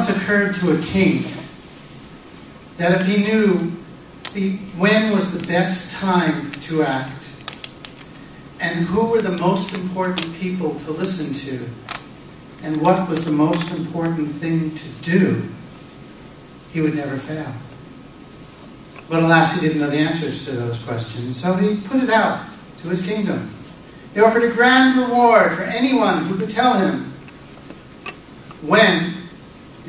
Once occurred to a king that if he knew the, when was the best time to act and who were the most important people to listen to and what was the most important thing to do, he would never fail. But alas, he didn't know the answers to those questions, so he put it out to his kingdom. He offered a grand reward for anyone who could tell him when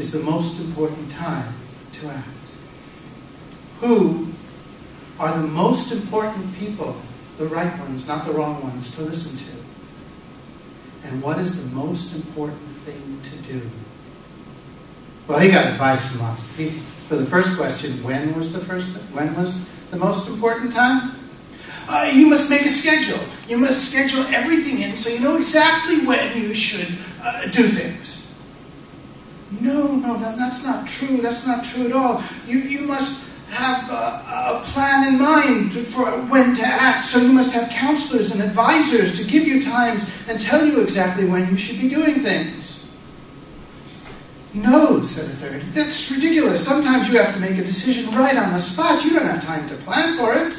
is the most important time to act. Who are the most important people, the right ones, not the wrong ones, to listen to? And what is the most important thing to do? Well, he got advice from lots of people. For the first question, when was the first? When was the most important time? Uh, you must make a schedule. You must schedule everything in so you know exactly when you should uh, do things. No, no, that, that's not true. That's not true at all. You, you must have a, a, plan in mind for when to act. So you must have counselors and advisors to give you times and tell you exactly when you should be doing things. No, said a third. That's ridiculous. Sometimes you have to make a decision right on the spot. You don't have time to plan for it.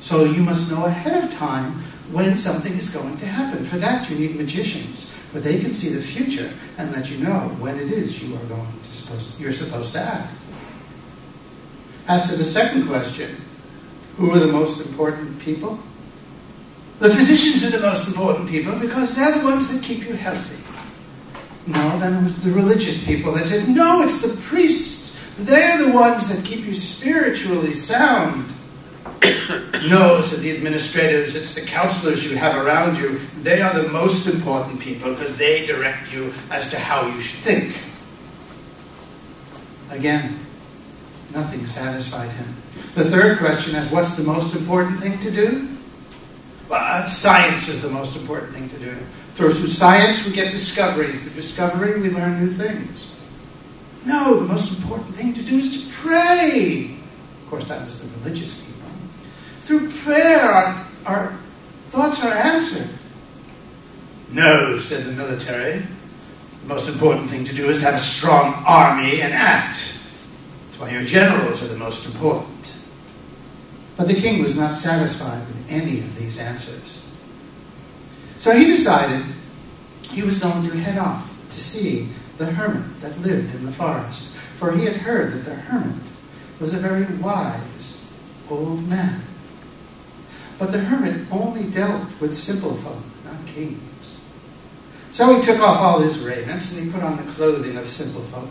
So you must know ahead of time when something is going to happen. For that, you need magicians, for they can see the future and let you know when it is you are going to supposed, you're supposed to act. As to the second question, who are the most important people? The physicians are the most important people because they're the ones that keep you healthy. No, then it was the religious people that said, no, it's the priests. They're the ones that keep you spiritually sound. No, said the administrators, it's the counselors you have around you. They are the most important people because they direct you as to how you should think. Again, nothing satisfied him. The third question is what's the most important thing to do? Well, uh, science is the most important thing to do. Through, through science, we get discovery. Through discovery, we learn new things. No, the most important thing to do is to pray. Of course, that was the religious people. Through prayer, our, our thoughts are answered. No, said the military. The most important thing to do is to have a strong army and act. That's why your generals are the most important. But the king was not satisfied with any of these answers. So he decided he was going to head off to see the hermit that lived in the forest, for he had heard that the hermit was a very wise old man. But the hermit only dealt with simple folk, not kings. So he took off all his raiments and he put on the clothing of simple folk.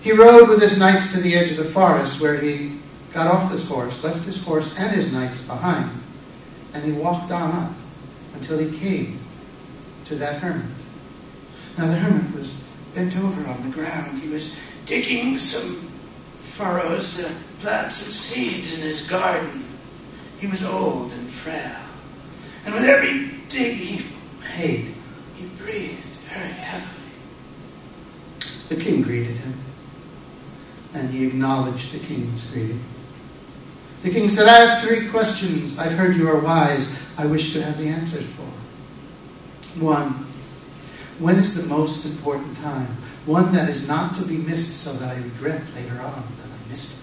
He rode with his knights to the edge of the forest where he got off his horse, left his horse and his knights behind, and he walked on up until he came to that hermit. Now the hermit was bent over on the ground. He was digging some furrows to plant some seeds in his garden. He was old and frail. And with every dig he made, he breathed very heavily. The king greeted him, and he acknowledged the king's greeting. The king said, I have three questions. I've heard you are wise. I wish to have the answers for. One, when is the most important time? One that is not to be missed so that I regret later on that I missed it.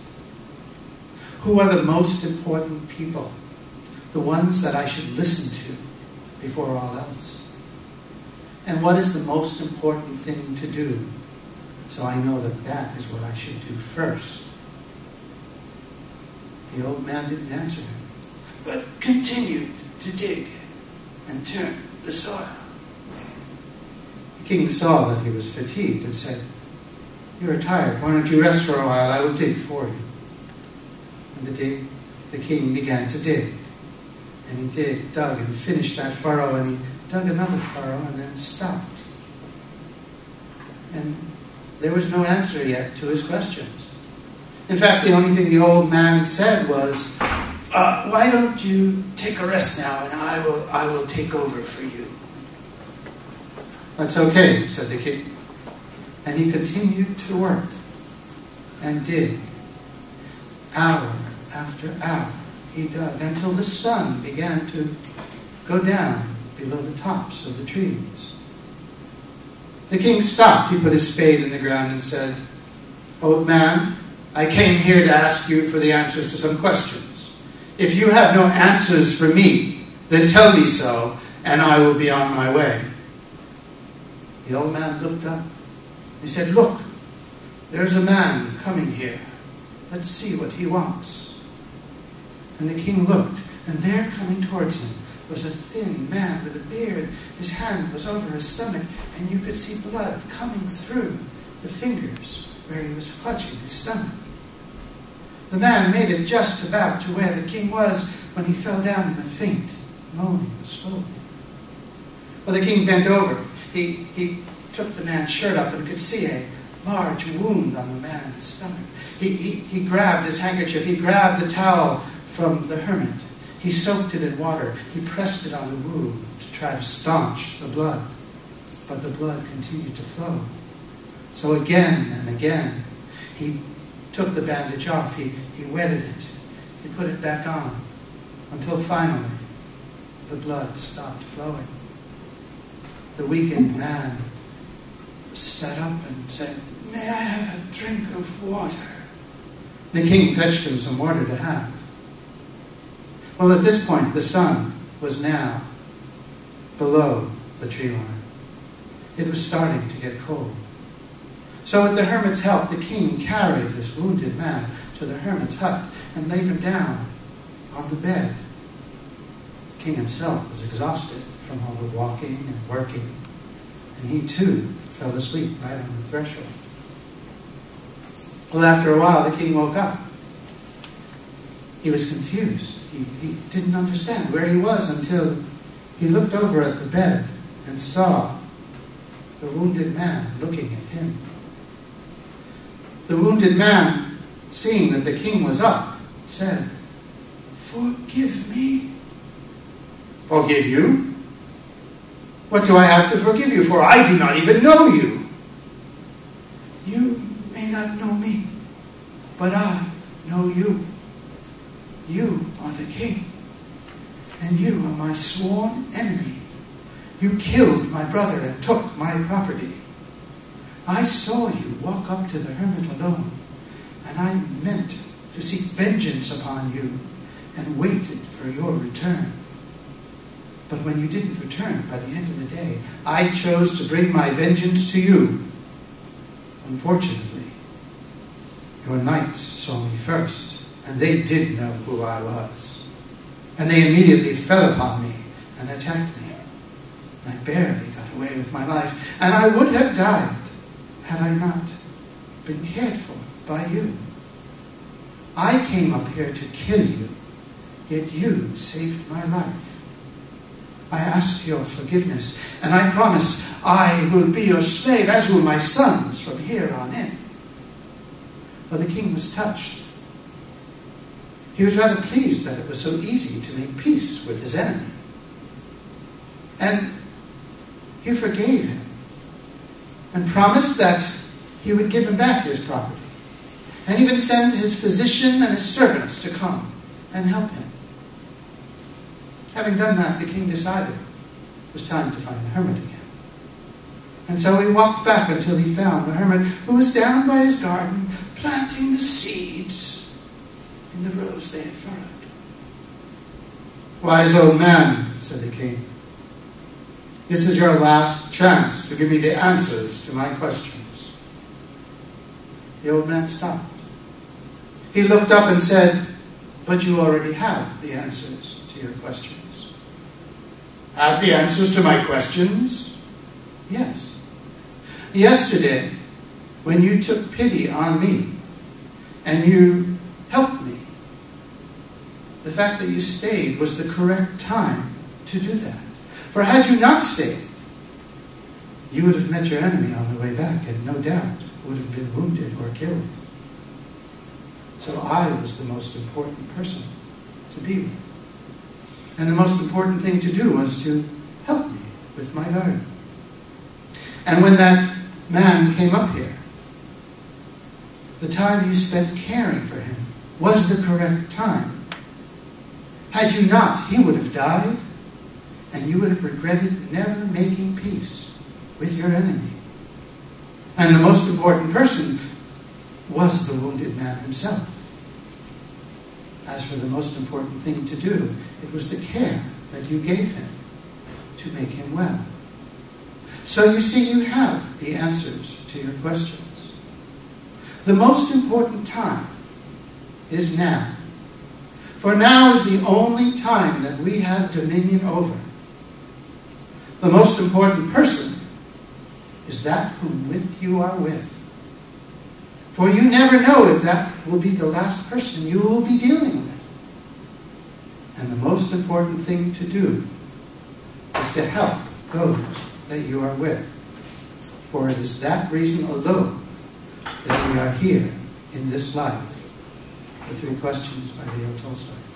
Who are the most important people? The ones that I should listen to before all else. And what is the most important thing to do? So I know that that is what I should do first. The old man didn't answer him, but continued to dig and turn the soil. The king saw that he was fatigued and said, You are tired. Why don't you rest for a while? I will dig for you. And the, the king began to dig. And he dig, dug, and finished that furrow, and he dug another furrow, and then stopped. And there was no answer yet to his questions. In fact, the only thing the old man said was, uh, "Why don't you take a rest now, and I will I will take over for you." That's okay," said the king, and he continued to work and dig hour after hour he dug until the sun began to go down below the tops of the trees. The king stopped. He put his spade in the ground and said, Old man, I came here to ask you for the answers to some questions. If you have no answers for me, then tell me so, and I will be on my way. The old man looked up. He said, Look, there's a man coming here. Let's see what he wants. And the king looked, and there coming towards him was a thin man with a beard. His hand was over his stomach, and you could see blood coming through the fingers where he was clutching his stomach. The man made it just about to where the king was when he fell down in a faint, moaning slowly. Well, the king bent over. He, he took the man's shirt up and could see a large wound on the man's stomach. He, he, he grabbed his handkerchief. He grabbed the towel from the hermit. He soaked it in water. He pressed it on the wound to try to staunch the blood. But the blood continued to flow. So again and again, he took the bandage off. He, he wetted it. He put it back on until finally the blood stopped flowing. The weakened man sat up and said, May I have a drink of water? The king fetched him some water to have. Well, at this point, the sun was now below the tree line. It was starting to get cold. So, with the hermit's help, the king carried this wounded man to the hermit's hut and laid him down on the bed. The king himself was exhausted from all the walking and working, and he too fell asleep right on the threshold. Well, after a while, the king woke up. He was confused. He, he didn't understand where he was until he looked over at the bed and saw the wounded man looking at him. The wounded man, seeing that the king was up, said, Forgive me. Forgive you? What do I have to forgive you for? I do not even know you. You may not know me, but I know you. You are the king, and you are my sworn enemy. You killed my brother and took my property. I saw you walk up to the hermit alone, and I meant to seek vengeance upon you and waited for your return. But when you didn't return by the end of the day, I chose to bring my vengeance to you. Unfortunately, your knights saw me first and they did know who I was. And they immediately fell upon me and attacked me. I barely got away with my life, and I would have died had I not been cared for by you. I came up here to kill you, yet you saved my life. I ask your forgiveness, and I promise I will be your slave, as will my sons from here on in. For the king was touched he was rather pleased that it was so easy to make peace with his enemy. And he forgave him and promised that he would give him back his property and even send his physician and his servants to come and help him. Having done that, the king decided it was time to find the hermit again. And so he walked back until he found the hermit who was down by his garden planting the seeds in the rows they had furrowed. Wise old man, said the king, this is your last chance to give me the answers to my questions. The old man stopped. He looked up and said, But you already have the answers to your questions. Have the answers to my questions? Yes. Yesterday, when you took pity on me and you helped me, the fact that you stayed was the correct time to do that. For had you not stayed, you would have met your enemy on the way back and no doubt would have been wounded or killed. So I was the most important person to be with. And the most important thing to do was to help me with my garden. And when that man came up here, the time you spent caring for him was the correct time had you not, he would have died, and you would have regretted never making peace with your enemy And the most important person was the wounded man himself. As for the most important thing to do, it was the care that you gave him to make him well. So you see, you have the answers to your questions. The most important time is now. For now is the only time that we have dominion over. The most important person is that whom with you are with. For you never know if that will be the last person you will be dealing with. And the most important thing to do is to help those that you are with. For it is that reason alone that we are here in this life. The three questions by Leo Tolstoy.